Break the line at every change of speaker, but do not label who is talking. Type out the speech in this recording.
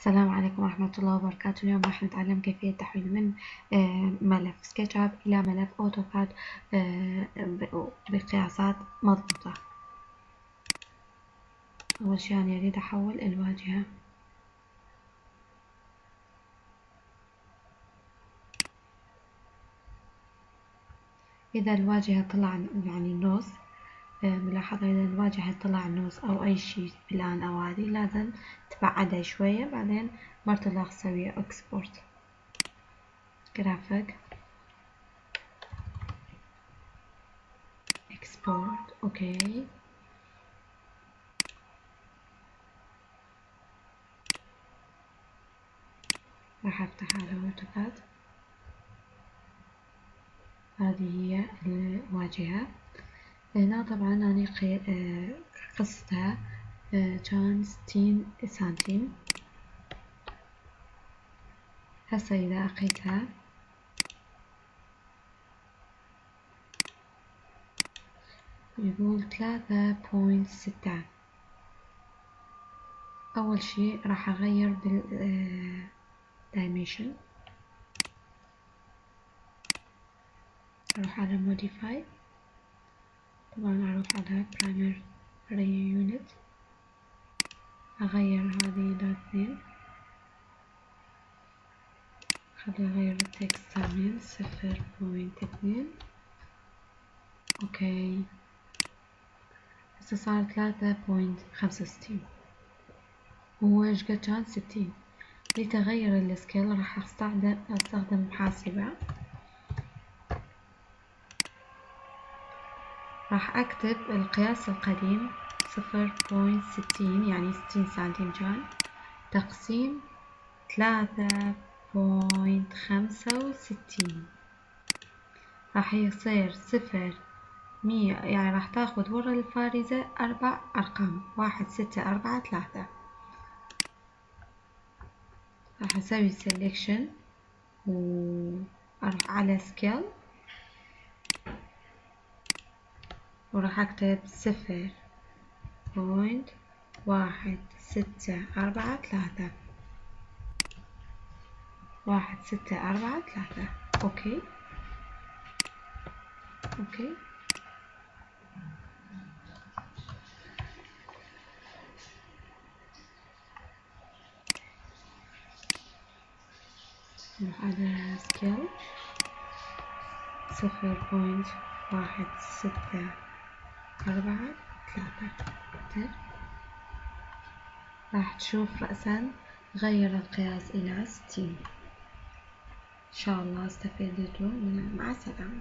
السلام عليكم ورحمة الله وبركاته. اليوم راح نتعلم كيفية تحويل من آه، ملف SketchUp إلى ملف AutoCAD آه، بقياسات مضبوطة. أول شي أنا أريد أحول الواجهة. إذا الواجهة طلع يعني النص ملاحظة إذا الواجهة طلع نوز أو أي شي plan أو هذي لازم تبعدها شوية بعدين مرة تسوي export graphic export okay راح أفتح على AutoCAD هذه هي الواجهة. هنا طبعا أنا قصتها كان ستين سنتيم هسه إذا أقيتها يقول ثلاثة بوينت ستة. أول شي راح أغير بال dimension. أروح على modify. طبعا أروح على primary unit أغير هذه إلى اثنين خلي أغير ال text من صفر point اثنين okay. هسه صار ثلاثة point خمسة وستين. هو إيش قد كان؟ ستين. لتغير ال scale راح أستخدم أستخدم راح أكتب القياس القديم صفر point ستين يعني ستين سنتيم تقسيم ثلاثة point خمسة وستين. راح يصير صفر مية يعني راح تاخذ ورا الفارزة أربع أرقام واحد ستة أربعة ثلاثة. راح أسوي selection وأروح على scale وراح أكتب صفر point واحد ستة أربعة ثلاثة. واحد ستة أربعة ثلاثة. okay. okay. نروح على scale صفر بوينت واحد ستة أربعة ثلاثة راح تشوف رأسا غير القياس إلى ستين. إن شاء الله استفدتوا مع السلامة